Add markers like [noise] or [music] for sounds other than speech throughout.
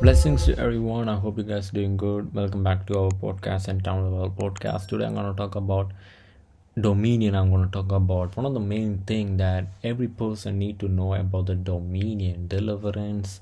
Blessings to everyone. I hope you guys doing good. Welcome back to our podcast and Town Level Podcast. Today I'm going to talk about dominion. I'm going to talk about one of the main thing that every person need to know about the dominion, deliverance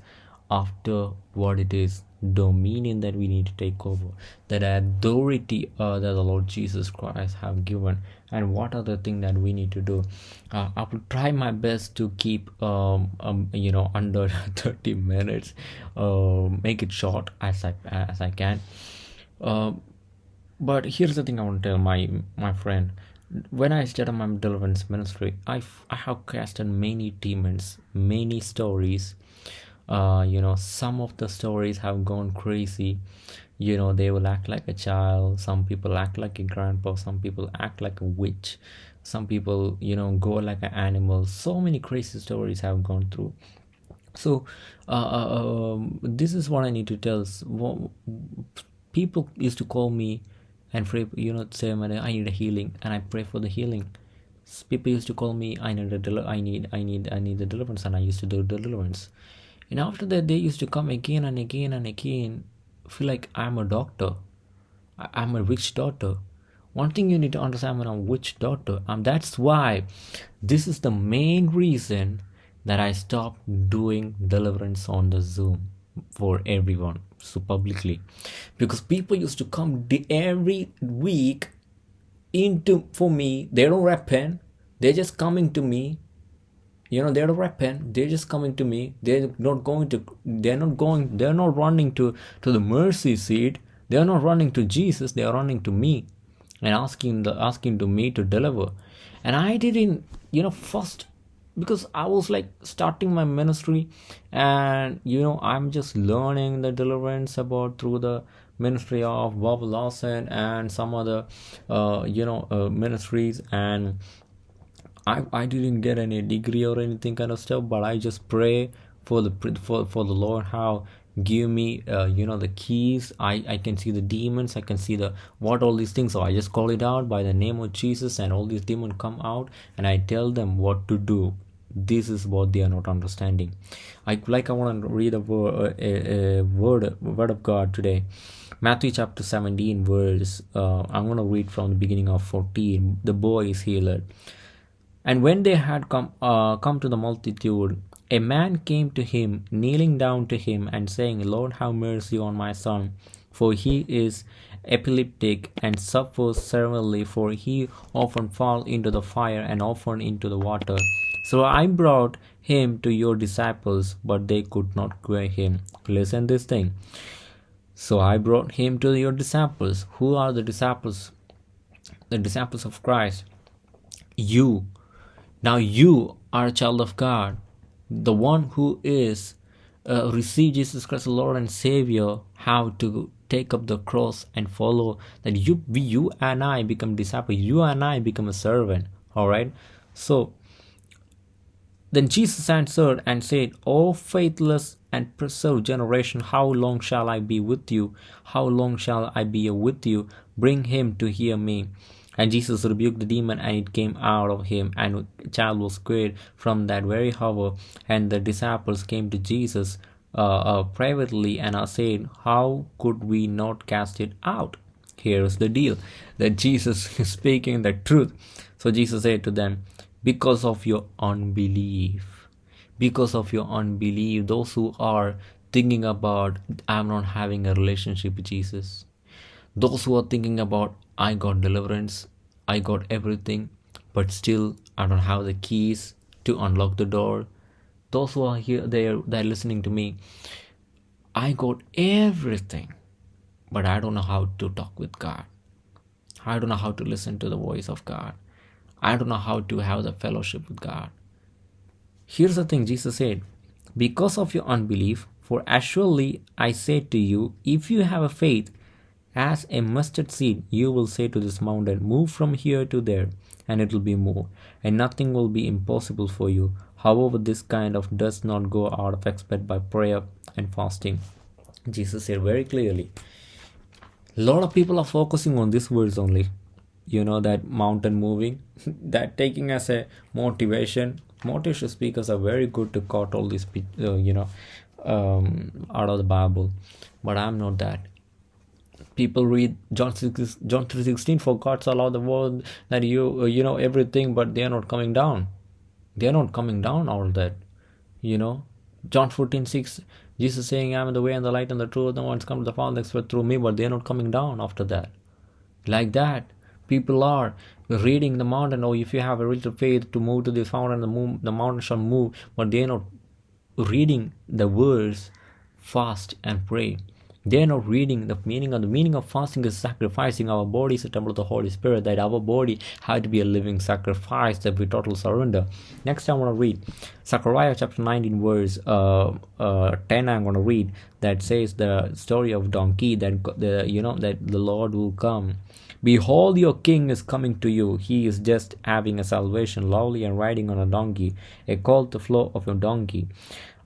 after what it is dominion that we need to take over that authority uh, that the lord jesus christ have given and what are the things that we need to do. Uh, i will try my best to keep um, um you know [laughs] under 30 minutes uh, make it short as i as i can. Uh, but here's the thing i want to tell my my friend. When I started my deliverance ministry, I, I have casted many demons, many stories, uh, you know some of the stories have gone crazy. You know they will act like a child. Some people act like a grandpa. Some people act like a witch. Some people you know go like an animal. So many crazy stories have gone through. So uh, uh, um, this is what i need to tell. People used to call me and pray you know say i need a healing and i pray for the healing. People used to call me i need a del- i need i need i need the deliverance and i used to do deliverance and after that, they used to come again and again and again, feel like I'm a doctor. I'm a witch doctor. One thing you need to understand when I'm a witch doctor, and that's why this is the main reason that I stopped doing deliverance on the Zoom for everyone so publicly because people used to come every week into for me they don't repent they're just coming to me you know they're repent they're just coming to me. They're not going to they're not going they're not running to to the mercy seat. They're not running to jesus. They are running to me and asking the asking to me to deliver. And i didn't you know first because i was like starting my ministry and you know i'm just learning the deliverance about through the ministry of bob larson and some other uh, you know uh, ministries and I, I didn't get any degree or anything kind of stuff but i just pray for the for, for the lord how give me uh, you know the keys. I i can see the demons i can see the what all these things. So i just call it out by the name of jesus and all these demons come out and i tell them what to do. This is what they are not understanding. I like i want to read a, word, a, a word word of god today. Matthew chapter 17 verse uh, i'm going to read from the beginning of 14 the boy is healed and when they had come, uh, come to the multitude, a man came to him, kneeling down to him, and saying, Lord, have mercy on my son, for he is epileptic and suffers severely, for he often falls into the fire and often into the water. So I brought him to your disciples, but they could not cure him. Listen this thing. So I brought him to your disciples. Who are the disciples? The disciples of Christ. You now you are a child of God, the one who is uh, receive Jesus Christ, Lord and Savior, how to take up the cross and follow. That you, we, you and I become disciples. You and I become a servant. All right. So then Jesus answered and said, O faithless and preserved generation, how long shall I be with you? How long shall I be with you? Bring him to hear me. And Jesus rebuked the demon, and it came out of him, and the child was cured from that very hour. And the disciples came to Jesus uh, uh, privately and are saying, How could we not cast it out? Here's the deal that Jesus [laughs] is speaking the truth. So Jesus said to them, Because of your unbelief, because of your unbelief, those who are thinking about, I'm not having a relationship with Jesus, those who are thinking about, I got deliverance, I got everything, but still I don't have the keys to unlock the door. Those who are here, they're they're listening to me. I got everything, but I don't know how to talk with God. I don't know how to listen to the voice of God. I don't know how to have the fellowship with God. Here's the thing Jesus said, Because of your unbelief, for as surely I say to you, if you have a faith as a mustard seed, you will say to this mountain, Move from here to there, and it will be moved, and nothing will be impossible for you. However, this kind of does not go out of expect by prayer and fasting. Jesus said very clearly. A lot of people are focusing on these words only. You know, that mountain moving, [laughs] that taking as a motivation. Motivation speakers are very good to quote all these, uh, you know, um, out of the Bible, but I'm not that. People read John 6, John 3:16 for God so loved the world that you uh, you know everything, but they are not coming down. They are not coming down all that, you know. John 14 6 Jesus saying, I am the way and the light and the truth. No one's come to the Father except through me, but they're not coming down after that. Like that, people are reading the mountain. Oh, if you have a little faith to move to this mountain, the, move, the mountain shall move, but they're not reading the words fast and pray they're not reading the meaning of the meaning of fasting is sacrificing our body is a temple of the holy spirit that our body had to be a living sacrifice that we total surrender next i want to read zechariah chapter 19 verse uh, uh, 10 i'm going to read that says the story of donkey that the you know that the lord will come Behold, your king is coming to you. He is just having a salvation, lowly and riding on a donkey, a colt the flow of a donkey.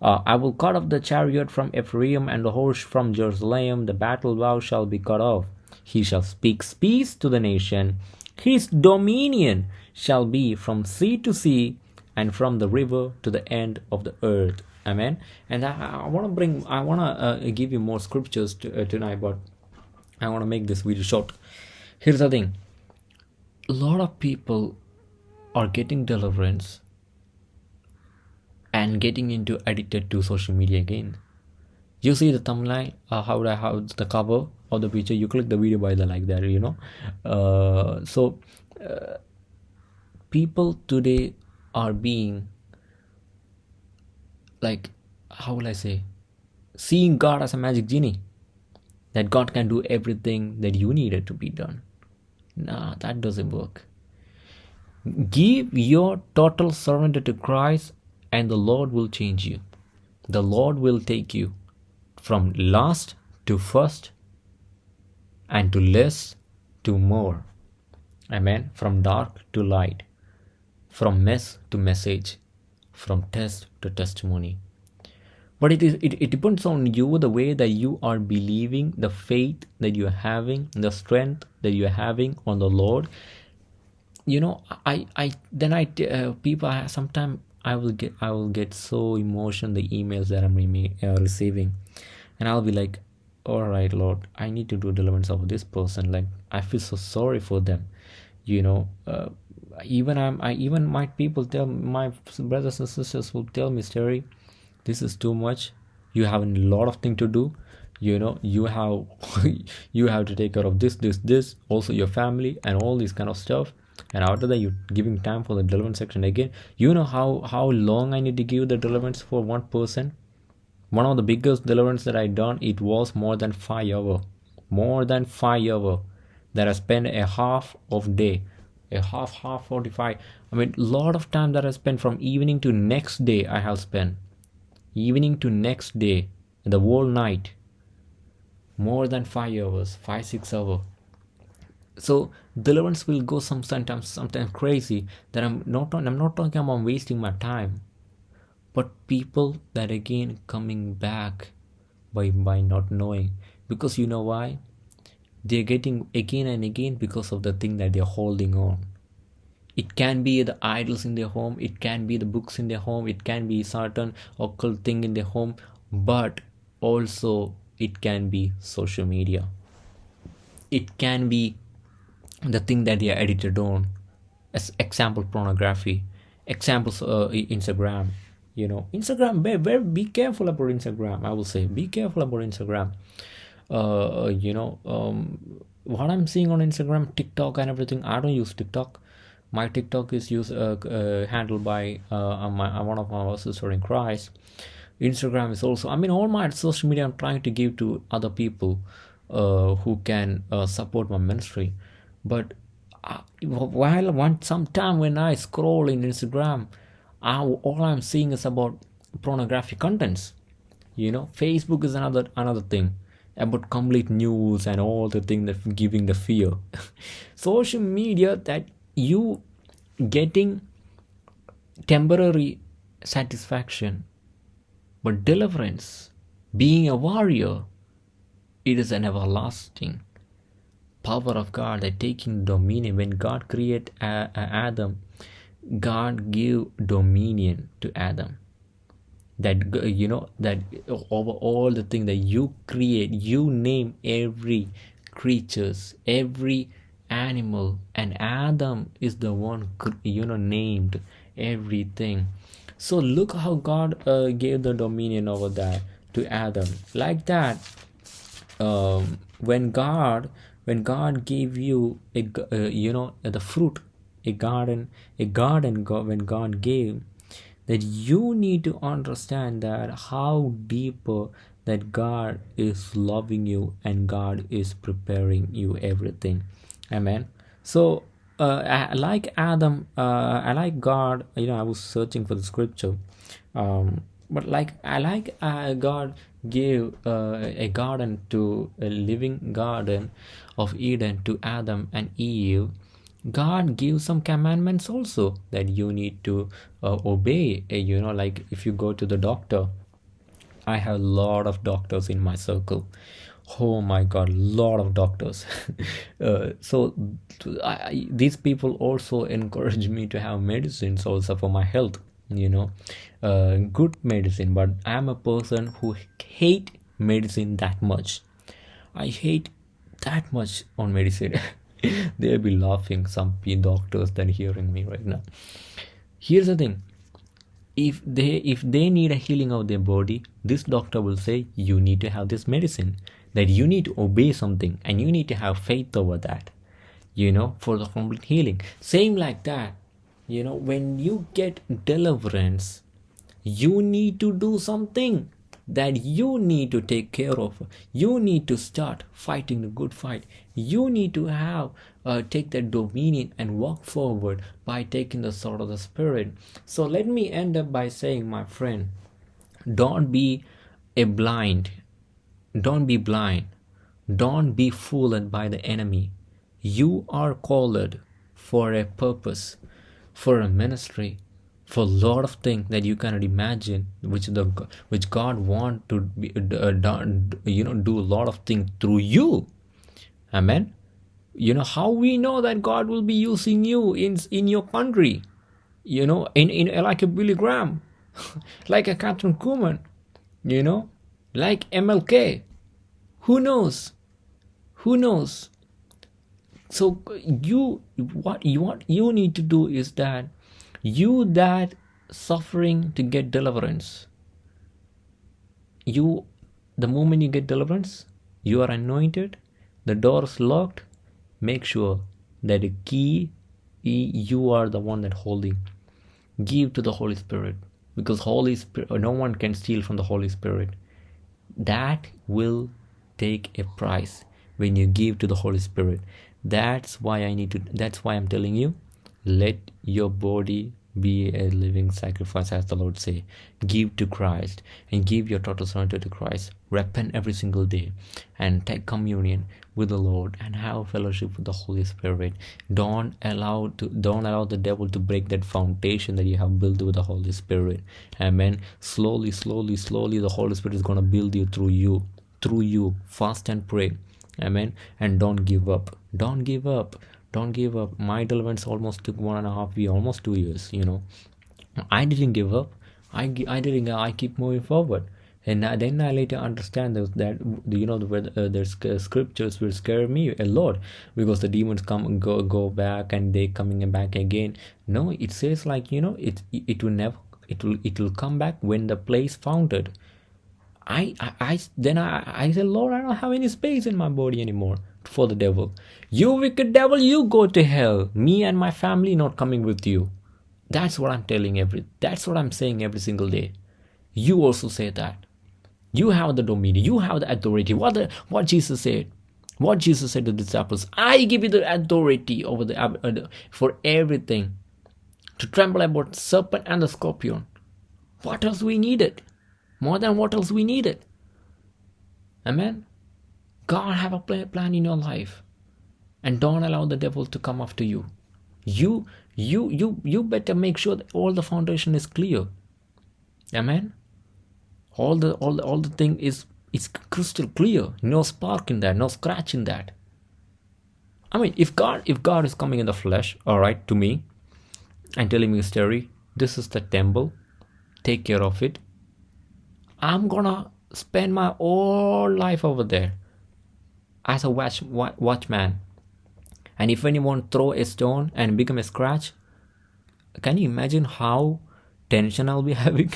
Uh, I will cut off the chariot from Ephraim and the horse from Jerusalem. The battle bow shall be cut off. He shall speak peace to the nation. His dominion shall be from sea to sea and from the river to the end of the earth. Amen. And I, I want to bring, I want to uh, give you more scriptures to, uh, tonight, but I want to make this video short. Here's the thing a lot of people are getting deliverance and getting into addicted to social media again. You see the thumbnail uh, how I have the cover of the picture? You click the video by the like that you know? Uh, so uh, people today are being like how will I say? Seeing God as a magic genie. That God can do everything that you needed to be done. Nah that doesn't work. Give your total surrender to Christ and the Lord will change you. The Lord will take you from last to first and to less to more. Amen. From dark to light, from mess to message, from test to testimony. But it is it, it depends on you the way that you are believing, the faith that you're having, the strength that you're having on the Lord. You know, I I then I uh, people sometimes I will get I will get so emotional the emails that I'm re- uh, receiving, and I'll be like, "All right, Lord, I need to do deliverance of this person." Like I feel so sorry for them, you know. Uh, even I'm I even my people tell my brothers and sisters will tell me, "Terry, this is too much. You have a lot of thing to do." you know you have [laughs] you have to take care of this this this also your family and all this kind of stuff and after that you're giving time for the deliverance section again. You know how how long i need to give the deliverance for one person? One of the biggest deliverance that i done it was more than five hour. More than five hour that i spent a half of day. A half half 45 i mean lot of time that i spent from evening to next day i have spent. Evening to next day the whole night. More than five hours five six hour so deliverance will go some sometimes sometimes crazy that i'm not i'm not talking about wasting my time but people that again coming back by by not knowing. Because you know why? They're getting again and again because of the thing that they're holding on. It can be the idols in their home it can be the books in their home it can be certain occult thing in their home but also it can be social media. It can be the thing that they are edited on as example pornography examples uh, instagram you know. Instagram be, be, be careful about instagram i will say. Be careful about instagram. Uh you know um what i'm seeing on instagram tiktok and everything i don't use tiktok. My tiktok is used uh, uh, handled by uh, my, one of my sisters in christ. Instagram is also i mean all my social media i'm trying to give to other people uh, who can uh, support my ministry but uh, while one sometime when i scroll in instagram I, all i'm seeing is about pornographic contents. You know facebook is another another thing about complete news and all the thing that giving the fear [laughs] social media that you getting temporary satisfaction but deliverance being a warrior it is an everlasting power of God that taking dominion. When God create Adam, God give dominion to Adam. that you know that over all the thing that you create you name every creatures every animal and adam is the one you know named everything so look how god uh, gave the dominion over that to adam like that um, when god when god gave you a uh, you know the fruit a garden a garden go- when god gave that you need to understand that how deeper that god is loving you and god is preparing you everything. Amen. So uh, I, like adam uh, i like god you know i was searching for the scripture um, but like i like uh, god gave uh, a garden to a living garden of eden to adam and eve god gives some commandments also that you need to uh, obey Uh, you know like if you go to the doctor I have a lot of doctors in my circle. Oh my god, lot of doctors. [laughs] uh, so I, these people also [laughs] encourage me to have medicines also for my health. You know, uh, good medicine. But I'm a person who hate medicine that much. I hate that much on medicine. [laughs] They'll be laughing. Some doctors that hearing me right now. Here's the thing if they if they need a healing of their body this doctor will say you need to have this medicine that you need to obey something and you need to have faith over that you know for the complete healing same like that you know when you get deliverance you need to do something that you need to take care of. You need to start fighting the good fight. You need to have uh, take that dominion and walk forward by taking the sword of the spirit. So let me end up by saying my friend don't be a blind. Don't be blind. Don't be fooled by the enemy. You are called for a purpose for a ministry for a lot of things that you cannot imagine which the which god want to be uh, done you know do a lot of things through you. Amen? You know how we know that god will be using you in in your country? You know in, in like a billy graham [laughs] like a kathryn kuhlman you know like mlk who knows? Who knows so you what you what you need to do is that you that suffering to get deliverance you the moment you get deliverance you are anointed the door is locked make sure that the key you are the one that holding give to the holy spirit because holy spirit no one can steal from the holy spirit. That will take a price when you give to the holy spirit. That's why i need to that's why i'm telling you let your body be a living sacrifice as the lord say give to christ and give your total surrender to christ. Repent every single day and take communion with the lord and have fellowship with the holy spirit. Don't allow to don't allow the devil to break that foundation that you have built with the holy spirit. Amen. Slowly slowly slowly the holy spirit is going to build you through you through you. Fast and pray amen. And don't give up. Don't give up. Don't give up. My deliverance almost took one and a half year almost two years you know. I didn't give up. I i didn't i keep moving forward. And then i later understand that, that you know the uh, uh, scriptures will scare me a lot because the demons come go go back and they coming back again. No it says like you know it it will never it will it will come back when the place founded I, I, I then I, I said, Lord, I don't have any space in my body anymore for the devil. You wicked devil, you go to hell. Me and my family not coming with you. That's what I'm telling every. That's what I'm saying every single day. You also say that. You have the dominion. You have the authority. What the, what Jesus said. What Jesus said to the disciples. I give you the authority over the uh, for everything, to tremble about serpent and the scorpion. What else we needed? More than what else we needed. Amen. God have a plan in your life, and don't allow the devil to come after you. You, you, you, you better make sure that all the foundation is clear. Amen. All the all the all the thing is is crystal clear. No spark in that. No scratch in that. I mean, if God if God is coming in the flesh, all right, to me, and telling me a story, this is the temple, take care of it, I'm gonna spend my whole life over there as a watch, watchman. And if anyone throw a stone and become a scratch, can you imagine how tension I'll be [laughs] having?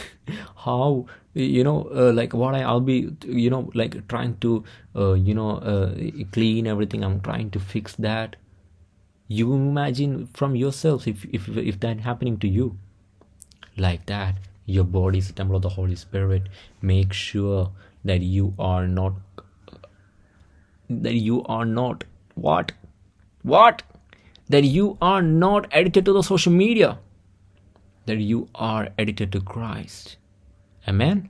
how you know uh, like what I, i'll be you know like trying to uh, you know uh, clean everything i'm trying to fix that you imagine from yourselves if if if that happening to you like that your body is the temple of the holy spirit make sure that you are not that you are not what what that you are not addicted to the social media that you are addicted to christ Amen.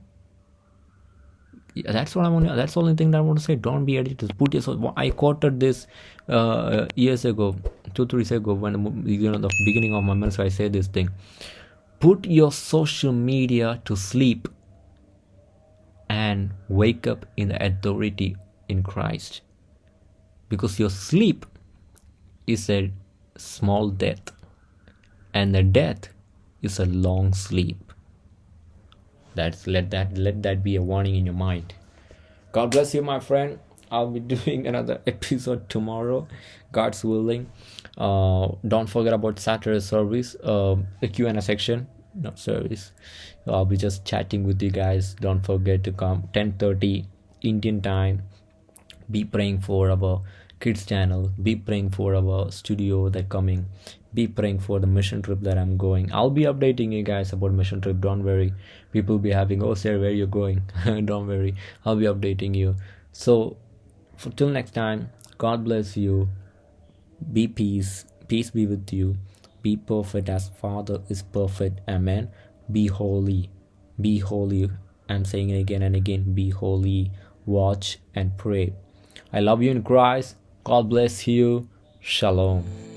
That's what I want. That's the only thing that I want to say. Don't be addicted. Put yourself. I quoted this uh, years ago, two three years ago, when you know the beginning of my ministry. I said this thing. Put your social media to sleep, and wake up in the authority in Christ. Because your sleep is a small death, and the death is a long sleep. That's let that let that be a warning in your mind. God bless you my friend i'll be [laughs] doing another episode tomorrow god's willing. Uh, don't forget about saturday service uh, the q&a section. Not service. I'll be just chatting with you guys. Don't forget to come. 10:30 indian time. Be praying for our kids channel. Be praying for our studio that coming. Be praying for the mission trip that i'm going. I'll be updating you guys about mission trip. Don't worry. People be having oh sir where you going? [laughs] Don't worry. I'll be updating you. So for till next time god bless you. Be peace. Peace be with you. Be perfect as father is perfect. Amen. Be holy. Be holy. I'm saying it again and again. Be holy. Watch and pray. I love you in christ. God bless you. Shalom